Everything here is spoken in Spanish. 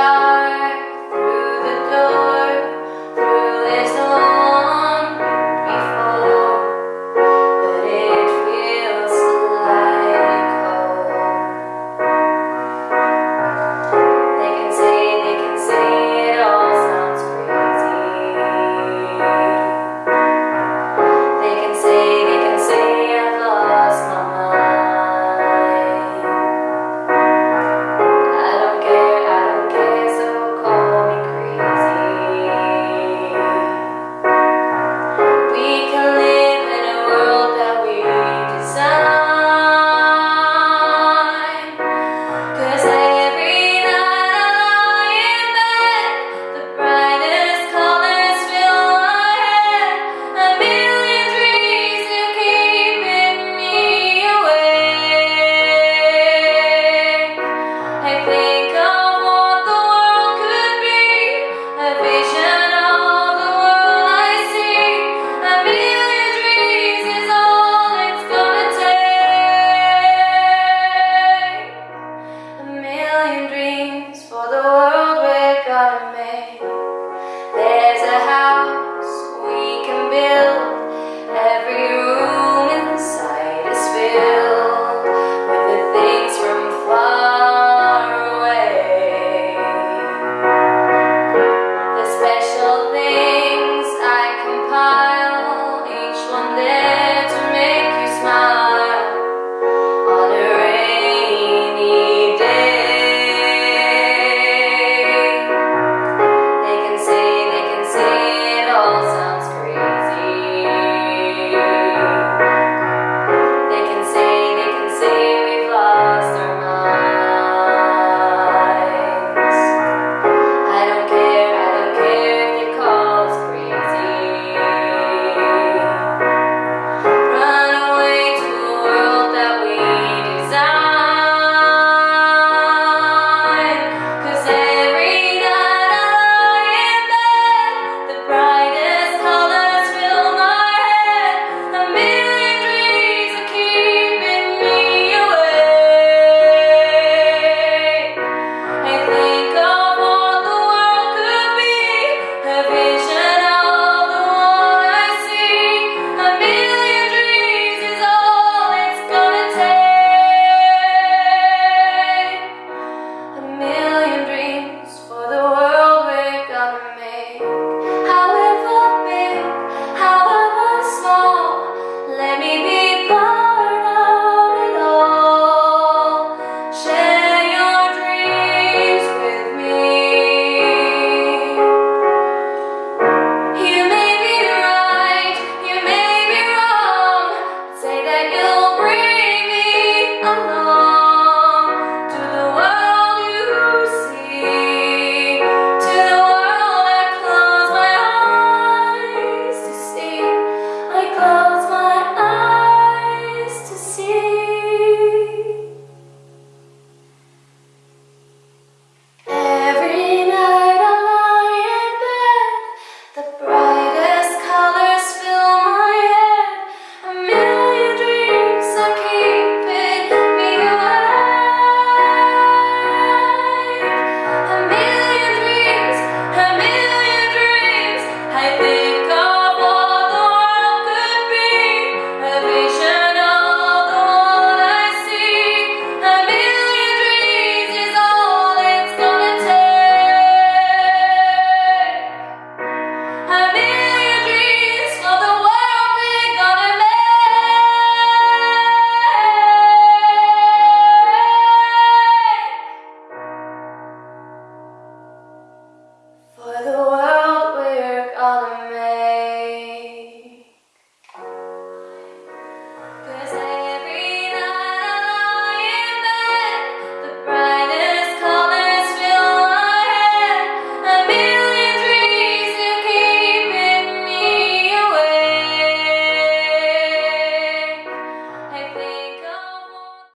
love. Amén.